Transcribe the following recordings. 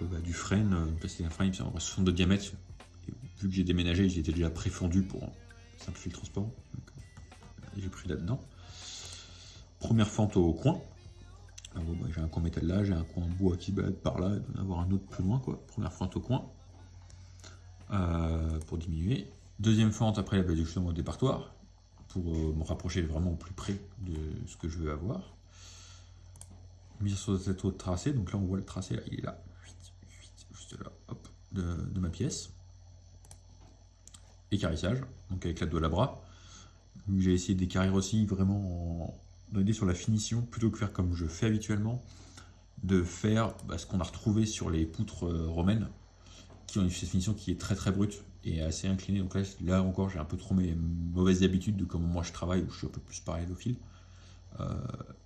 bah, du frame, là c'est un frame, c'est 62 de diamètre. vu que j'ai déménagé, été déjà préfondu pour simplifier le transport. J'ai pris là-dedans. Première fente au coin. Ah bah, j'ai un coin métal là, j'ai un coin bois qui bat par là, en avoir un autre plus loin. quoi. Première fente au coin. Euh, pour diminuer. Deuxième fente après la au départoir, pour euh, me rapprocher vraiment au plus près de ce que je veux avoir. Mise sur cet autre tracé, donc là on voit le tracé, il est là, de, ma pièce. Écarissage, donc avec la doigt à bras. J'ai essayé d'écarrir aussi vraiment en sur la finition, plutôt que faire comme je fais habituellement, de faire bah, ce qu'on a retrouvé sur les poutres euh, romaines, qui ont une finition qui est très très brute et assez inclinée. Donc là, là encore, j'ai un peu trop mes mauvaises habitudes de comment moi je travaille, où je suis un peu plus parallèlophile. Euh,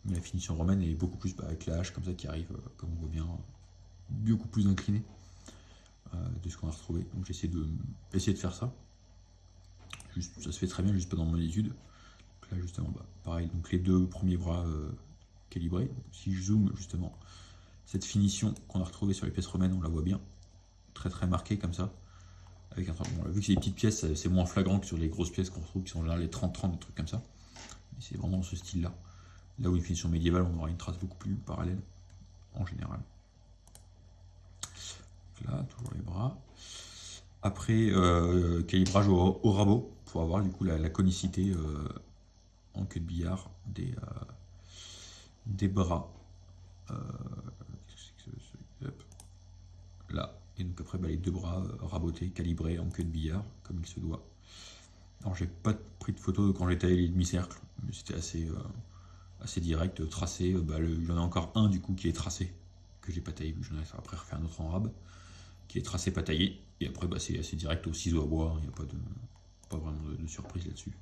mais la finition romaine est beaucoup plus bah, avec la hache comme ça qui arrive, euh, comme on voit bien, beaucoup plus inclinée de ce qu'on a retrouvé. Donc j'ai essayé de, de faire ça. Ça se fait très bien, juste pas dans mon étude. là justement, bah, pareil, donc les deux premiers bras calibrés. si je zoome justement, cette finition qu'on a retrouvée sur les pièces romaines, on la voit bien très très marqué comme ça. Avec un, vu que c'est des petites pièces, c'est moins flagrant que sur les grosses pièces qu'on retrouve, qui sont là les 30-30, des trucs comme ça. C'est vraiment ce style-là. Là où une finition médiévale, on aura une trace beaucoup plus parallèle, en général. Là, toujours les bras. Après, euh, calibrage au, rabot, pour avoir du coup la, conicité euh, en queue de billard des, euh, des bras. là, et donc après, bah, les deux bras rabotés, calibrés en queue de billard, comme il se doit. Alors j'ai pas pris de photo quand j'ai taillé les demi-cercles, mais c'était assez, assez direct, tracé. Bah, il y en a encore un du coup qui est tracé, que j'ai pas taillé, j'en ai après refaire un autre en rab, qui est tracé, pas taillé. Et après bah, c'est assez direct au ciseau à bois, il n'y a pas, de, pas vraiment de, surprise là-dessus.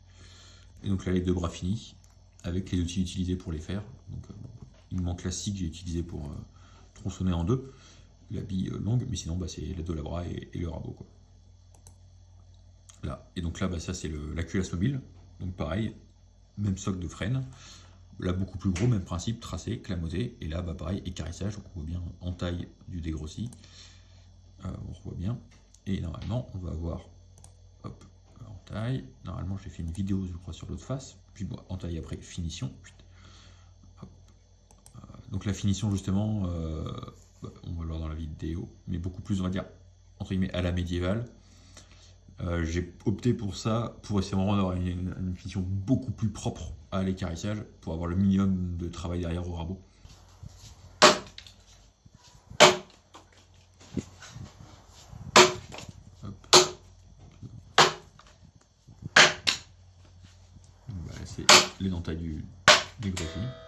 Et donc là les deux bras finis, avec les outils utilisés pour les faire. Donc il manque classique, j'ai utilisé pour tronçonner en deux la bille euh, longue, mais sinon bah, c'est les deux labras et, et, le rabot. Là. Et donc là, bah, ça c'est la culasse mobile. Donc pareil, même socle de freine. Là, beaucoup plus gros, même principe, tracé, clamoté. Et là, bah, pareil, écarissage. Donc on voit bien en taille du dégrossi. Euh, on voit bien. Et normalement, on va avoir hop, en taille. Normalement, j'ai fait une vidéo, je crois, sur l'autre face. Puis en taille après, finition. Euh, donc la finition, justement, on va le voir dans la vidéo, mais beaucoup plus, on va dire, entre guillemets, à la médiévale. Euh, j'ai opté pour ça, pour essayer vraiment d'avoir une, finition beaucoup plus propre à l'écarissage, pour avoir le minimum de travail derrière au rabot. c'est l'éventail du, du.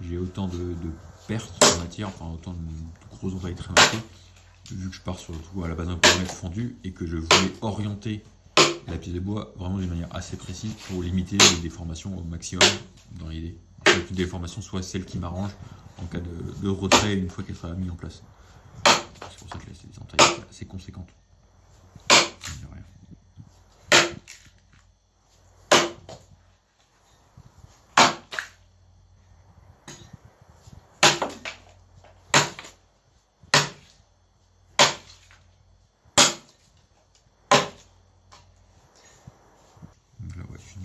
J'ai autant de, pertes en matière, enfin autant de, gros entailles très marquées, vu que je pars surtout à la base d'un périmètre fondu et que je voulais orienter la pièce de bois vraiment d'une manière assez précise pour limiter les déformations au maximum dans l'idée. Que déformation soit celle qui m'arrange en cas de, retrait une fois qu'elle sera mise en place. C'est pour ça que là c'est des entailles assez conséquentes.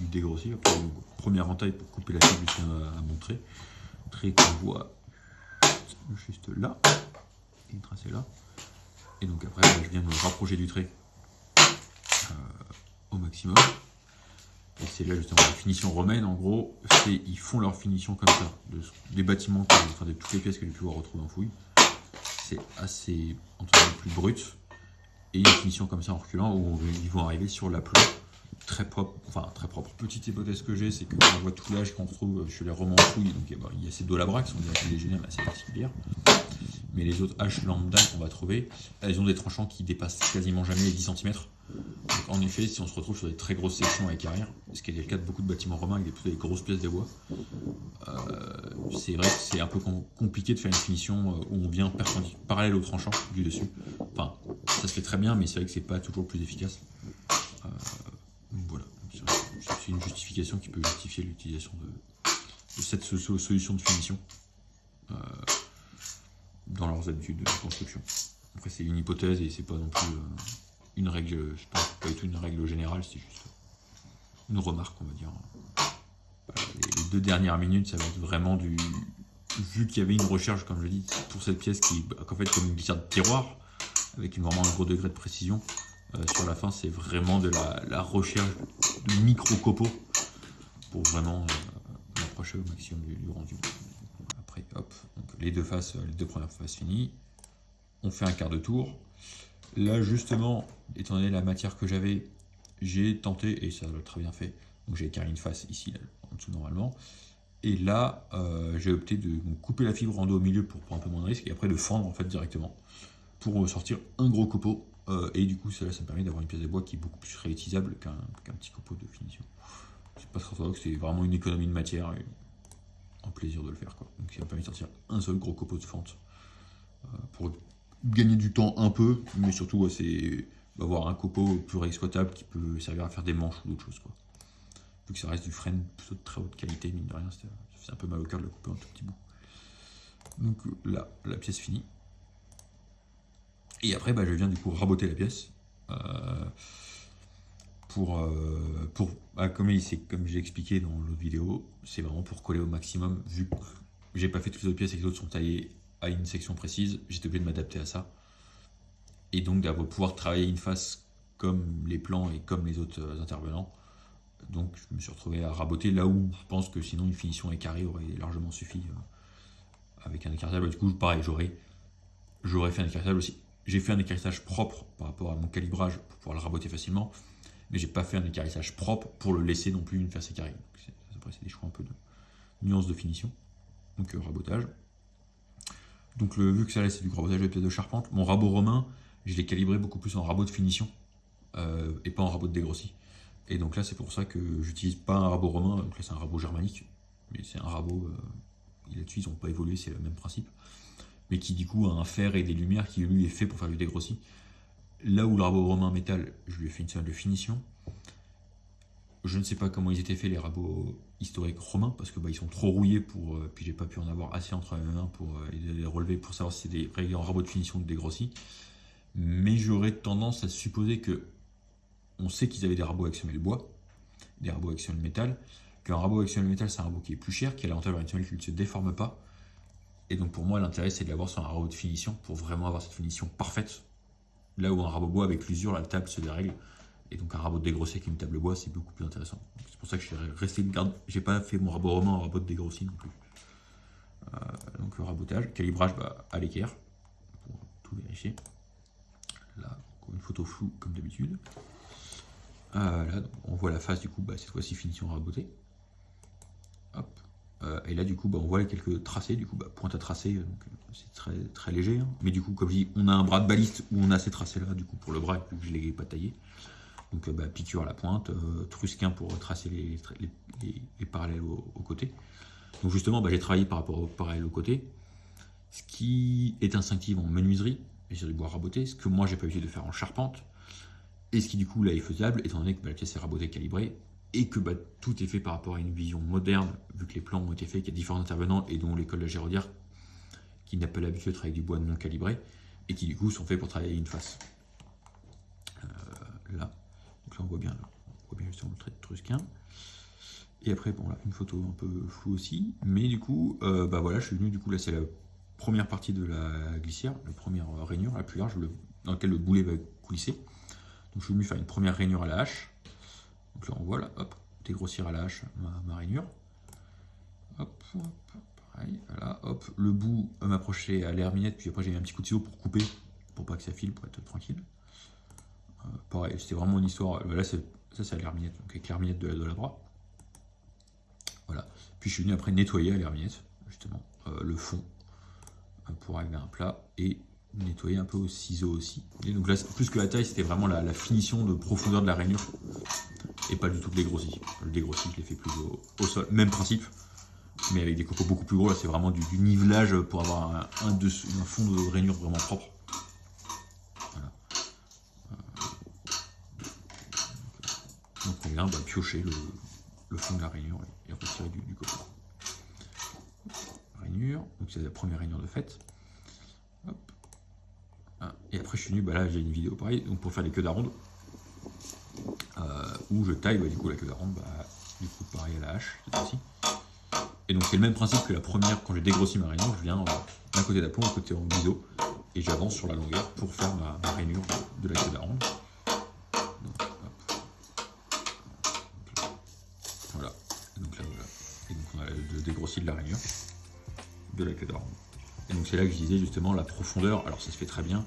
Dégrossir. Première entaille pour couper la fibre à, montrer. Trait qu'on voit juste là. Et tracé là. Et donc après, je viens me rapprocher du trait euh, au maximum. Et c'est là justement la finition romaine, en gros, ils font leur finition comme ça. des bâtiments, enfin de toutes les pièces que j'ai pu retrouver en fouille. C'est assez, entre plus brut. Et une finition comme ça en reculant où ils vont arriver sur l'aplomb très propre, enfin très propre. Petite hypothèse que j'ai, c'est que on voit tout l'âge qu'on retrouve chez les romans trouille, donc il y a ces deux labras qui sont des légionnaires assez particulières. Mais les autres haches lambda qu'on va trouver, elles ont des tranchants qui dépassent quasiment jamais les 10 cm. Donc en effet, si on se retrouve sur des très grosses sections avec arrière, ce qui est le cas de beaucoup de bâtiments romains avec des, grosses pièces de bois, euh, c'est vrai que c'est un peu compliqué de faire une finition euh, où on vient parallèle au tranchant du dessus. Enfin, ça se fait très bien, mais c'est vrai que c'est pas toujours plus efficace. Euh, voilà, c'est une justification qui peut justifier l'utilisation de, cette solution de finition dans leurs habitudes de construction. Après, c'est une hypothèse et c'est pas non plus une règle, je pense pas du tout une règle générale, c'est juste une remarque, on va dire. Les deux dernières minutes, ça va être vraiment du. Vu qu'il y avait une recherche, comme je dis, pour cette pièce qui est en fait comme une glissade de tiroir, avec vraiment un gros degré de précision, euh, sur la fin, c'est vraiment de la, recherche de micro-copeaux pour vraiment euh, approcher au maximum du, rendu. Après, hop, les deux faces, les deux premières faces finies. On fait un quart de tour. Là, justement, étant donné la matière que j'avais, j'ai tenté, et ça l'a très bien fait, donc j'ai carré une face ici, en dessous normalement, et là, euh, j'ai opté de couper la fibre en dos au milieu pour prendre un peu moins de risque, et après de fendre en fait directement, pour sortir un gros copeau, euh, et du coup, ça, ça me permet d'avoir une pièce de bois qui est beaucoup plus réutilisable qu'un petit copeau de finition. C'est pas trop c'est vraiment une économie de matière, et un plaisir de le faire. Donc ça me permet de sortir un seul gros copeau de fente, euh, pour gagner du temps un peu, mais surtout c'est avoir un copeau plus réexploitable qui peut servir à faire des manches ou d'autres choses. Vu que ça reste du frêne plutôt de très haute qualité, mine de rien, c'est un peu mal au cœur de le couper un tout petit bout. Donc là, la pièce finie. Et après, bah, je viens du coup raboter la pièce. Euh, pour, euh, pour bah, comme, j'ai expliqué dans l'autre vidéo, c'est vraiment pour coller au maximum, vu que j'ai pas fait toutes les autres pièces et que les autres sont taillées à une section précise, j'étais obligé de m'adapter à ça. Et donc d'avoir pouvoir travailler une face comme les plans et comme les autres euh, intervenants. Donc je me suis retrouvé à raboter là où je pense que sinon une finition écarrée aurait largement suffi euh, avec un écartable. Du coup, pareil, j'aurais fait un écartable aussi. J'ai fait un écarissage propre par rapport à mon calibrage pour pouvoir le raboter facilement, mais j'ai pas fait un écarissage propre pour le laisser non plus une face écarrée. Après, c'est des choix un peu de nuances de finition. Donc euh, rabotage. Donc vu que ça laisse du rabotage de pièces de charpente, mon rabot romain, je l'ai calibré beaucoup plus en rabot de finition euh, et pas en rabot de dégrossi. Et donc là, c'est pour ça que j'utilise pas un rabot romain, donc là c'est un rabot germanique, mais c'est un rabot, euh, là-dessus ils n'ont pas évolué, c'est le même principe, mais qui du coup a un fer et des lumières qui lui est fait pour faire du dégrossi. Là où le romain métal, je lui ai fait une salle de finition, je ne sais pas comment ils étaient faits les rabots historiques romains parce que bah, ils sont trop rouillés pour euh, puis j'ai pas pu en avoir assez entre mes mains pour euh, les relever pour savoir si c'est des vrais rabots de finition ou dégrossis. Mais j'aurais tendance à supposer que on sait qu'ils avaient des rabots avec semelle bois, des rabots avec semelle métal, qu'un rabot avec semelle métal c'est un rabot qui est plus cher, qui a l'avantage d'avoir une semelle qui ne se déforme pas. Et donc pour moi l'intérêt c'est de l'avoir sur un rabot de finition pour vraiment avoir cette finition parfaite. Là où un rabot bois avec l'usure, la table se dérègle. Et donc un rabot de dégrossi avec une table bois, c'est beaucoup plus intéressant. C'est pour ça que je suis resté une garde. J'ai pas fait mon rabot romain en rabot dégrossi non plus. Euh, donc rabotage, calibrage bah, à l'équerre, pour tout vérifier. Là, une photo floue comme d'habitude. Euh, là, on voit la face du coup, bah, cette fois-ci finition rabotée. Euh, et là, du coup, bah, on voit quelques tracés, du coup, bah, pointe à tracer, c'est très, très léger. Hein. Mais du coup, comme je dis, on a un bras de baliste où on a ces tracés-là, du coup, pour le bras, que je ne l'ai pas taillé. Donc euh, bah, piqûre à la pointe, euh, trusquin pour tracer les, parallèles aux au côtés. Donc justement, j'ai travaillé par rapport aux parallèles aux côtés, ce qui est instinctif en menuiserie, et sur du bois raboté, ce que moi j'ai pas l'habitude de faire en charpente, et ce qui du coup là est faisable, étant donné que la pièce est rabotée calibrée, et que tout est fait par rapport à une vision moderne, vu que les plans ont été faits, qu'il y a différents intervenants, et dont l'école de Géraudière, qui n'a pas l'habitude de travailler du bois non calibré, et qui du coup sont faits pour travailler une face. Euh, là on voit bien, on voit bien justement le trait de Trusquin. Et après, bon là, une photo un peu floue aussi. Mais du coup, euh, bah je suis venu, du coup là c'est la première partie de la glissière, la première rainure la plus large, dans laquelle le boulet va coulisser. Donc je suis venu faire une première rainure à la hache. Donc là on voit là, hop, dégrossir à la ma, rainure. Hop, hop, pareil, voilà, hop, le bout m'approcher à l'herminette, puis après j'ai mis un petit coup de ciseau pour couper, pour pas que ça file, pour être tranquille. Euh, pareil, c'était vraiment une histoire. Euh, là, Ça, c'est à l'herminette, donc avec l'herminette de la, de la. Voilà. Puis je suis venu après nettoyer à l'herminette, justement, euh, le fond, euh, pour arriver à un plat, et nettoyer un peu au ciseau aussi. Et donc là, plus que la taille, c'était vraiment la, finition de profondeur de la rainure, et pas du tout le dégrossi. Le dégrossi, je l'ai fait plus au, sol. Même principe, mais avec des copeaux beaucoup plus gros. Là, c'est vraiment du, nivelage pour avoir un, fond de rainure vraiment propre. Donc on vient bah, piocher le, fond de la rainure et, retirer du, du copeau. Rainure, donc c'est la première rainure de fête. Ah, et après je suis venu, bah là j'ai une vidéo pareil, donc pour faire les queues d'aronde, euh, où je taille bah, du coup la queue d'aronde, bah, du coup pareil à la hache cette fois-ci. Et donc c'est le même principe que la première, quand j'ai dégrossi ma rainure, je viens d'un côté d'aplomb, d'un côté en biseau, et j'avance sur la longueur pour faire ma, rainure de la queue d'aronde. de la rainure de la queue d'aronde. Et donc c'est là que je disais justement la profondeur, alors ça se fait très bien,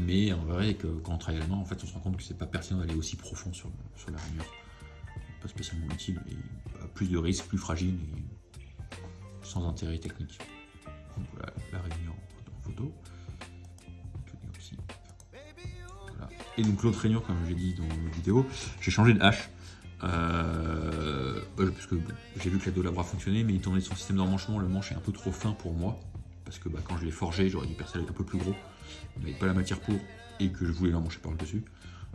mais en vrai que quand on travaille la main, en fait on se rend compte que c'est pas pertinent d'aller aussi profond sur, sur la rainure. Pas spécialement utile, et plus de risques, plus fragile et sans intérêt technique. Donc voilà la rainure en photo. Et donc l'autre rainure, comme j'ai dit dans la vidéo, j'ai changé de hache. Euh, bah, parce que j'ai vu que la Dolabra fonctionnait, mais étant donné son système d'emmanchement, le manche est un peu trop fin pour moi. Parce que bah, quand je l'ai forgé, j'aurais dû percer avec un peu plus gros, mais pas la matière pour, et que je voulais l'emmancher par le dessus.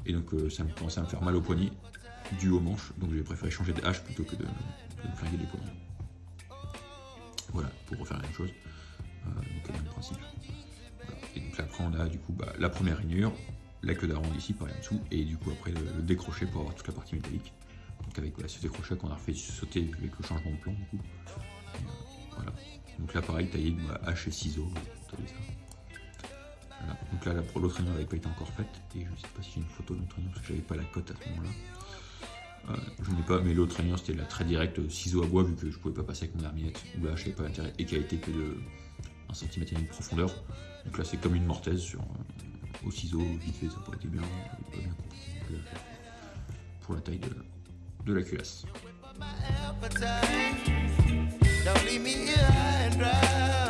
Et donc euh, ça me commençait à me faire mal au poignet, dû au manche, donc j'ai préféré changer de hache plutôt que de, me flinguer les poignets. Voilà, pour refaire la même chose. Euh, donc le même principe. Et donc là après on a du coup bah, la première rainure, la queue d'aronde ici par en dessous, et du coup après le décrocher pour avoir toute la partie métallique. Donc avec ce décrochage qu'on a refait sauter avec le changement de plan du coup. Voilà. Donc là pareil, taillé de hache et ciseaux. Donc là l'autre rayon n'avait pas été encore faite et je ne sais pas si j'ai une photo de rayon parce que j'avais pas la cote à ce moment-là. Euh, je n'ai pas, mais l'autre rayon c'était la très directe ciseau à bois vu que je pouvais pas passer avec mon herminette ou la hache pas d'intérêt et qui a été que de 1 cm et demi de profondeur. Donc là c'est comme une mortaise sur, euh, au ciseau, vite fait, ça pourrait être bien, bien pour la taille de, de la culasse. Don't leave me here and dry.